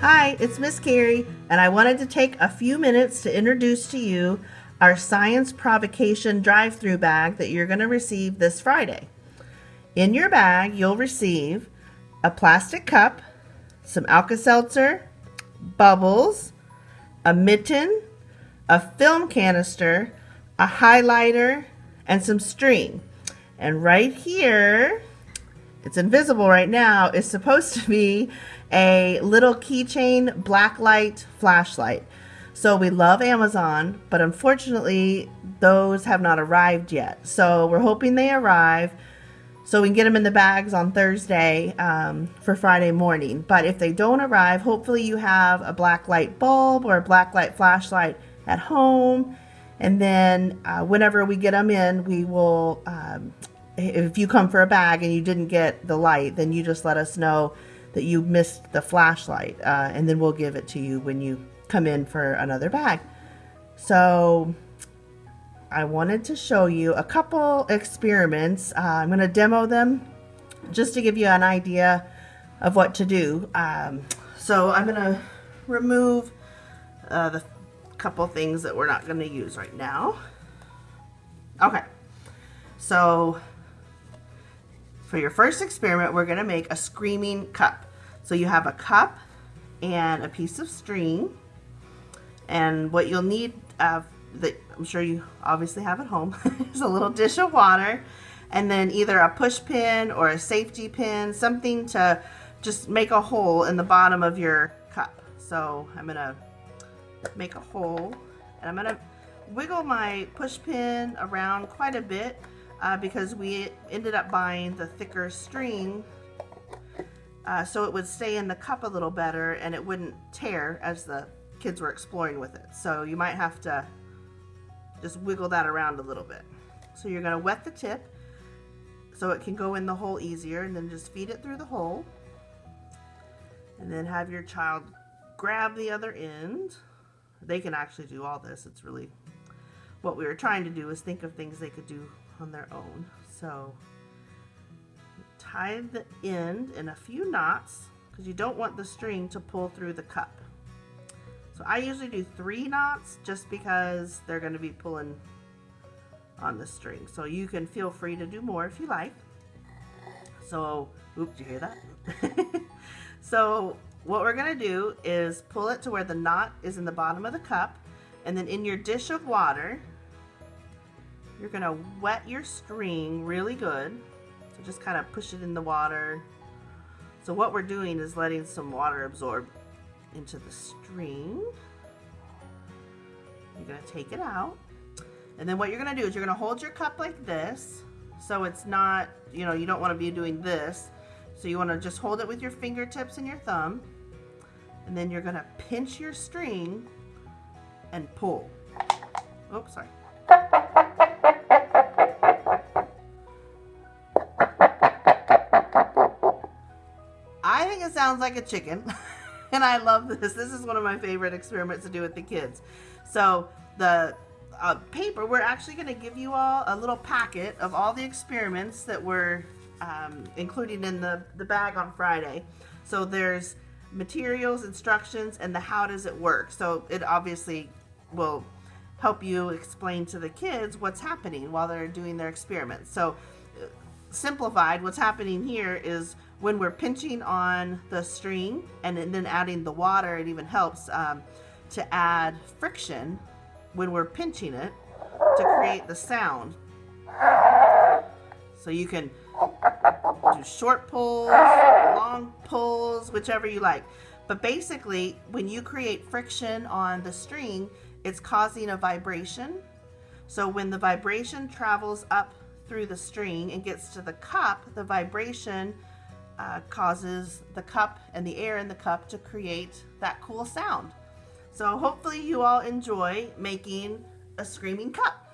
Hi, it's Miss Carrie, and I wanted to take a few minutes to introduce to you our Science Provocation drive-through bag that you're going to receive this Friday. In your bag, you'll receive a plastic cup, some Alka-Seltzer, bubbles, a mitten, a film canister, a highlighter, and some string. And right here, it's invisible right now, is supposed to be a little keychain blacklight flashlight. So we love Amazon, but unfortunately, those have not arrived yet. So we're hoping they arrive so we can get them in the bags on Thursday um, for Friday morning. But if they don't arrive, hopefully you have a black light bulb or a black light flashlight at home. And then uh, whenever we get them in, we will, um, if you come for a bag and you didn't get the light, then you just let us know that you missed the flashlight. Uh, and then we'll give it to you when you come in for another bag. So I wanted to show you a couple experiments. Uh, I'm going to demo them just to give you an idea of what to do. Um, so I'm going to remove uh, the couple things that we're not going to use right now. Okay, so for your first experiment, we're going to make a screaming cup. So you have a cup and a piece of string. And what you'll need uh, that I'm sure you obviously have at home is a little dish of water and then either a push pin or a safety pin, something to just make a hole in the bottom of your cup. So I'm going to make a hole and I'm going to wiggle my push pin around quite a bit uh, because we ended up buying the thicker string uh, so it would stay in the cup a little better and it wouldn't tear as the kids were exploring with it. So you might have to just wiggle that around a little bit. So you're going to wet the tip so it can go in the hole easier and then just feed it through the hole. And then have your child grab the other end. They can actually do all this. It's really what we were trying to do is think of things they could do on their own. So tie the end in a few knots because you don't want the string to pull through the cup. So I usually do three knots just because they're going to be pulling on the string. So you can feel free to do more if you like. So, oops, you hear that? so what we're going to do is pull it to where the knot is in the bottom of the cup. And then in your dish of water, you're going to wet your string really good. So just kind of push it in the water. So what we're doing is letting some water absorb into the string. You're going to take it out. And then what you're going to do is you're going to hold your cup like this. So it's not, you know, you don't want to be doing this. So you want to just hold it with your fingertips and your thumb. And then you're going to pinch your string and pull. Oops, sorry. Sounds like a chicken. and I love this. This is one of my favorite experiments to do with the kids. So the uh, paper, we're actually going to give you all a little packet of all the experiments that we're um, including in the, the bag on Friday. So there's materials, instructions, and the how does it work. So it obviously will help you explain to the kids what's happening while they're doing their experiments. So simplified, what's happening here is when we're pinching on the string and then adding the water, it even helps um, to add friction when we're pinching it to create the sound. So you can do short pulls, long pulls, whichever you like. But basically, when you create friction on the string, it's causing a vibration. So when the vibration travels up through the string and gets to the cup, the vibration uh, causes the cup and the air in the cup to create that cool sound. So hopefully you all enjoy making a screaming cup.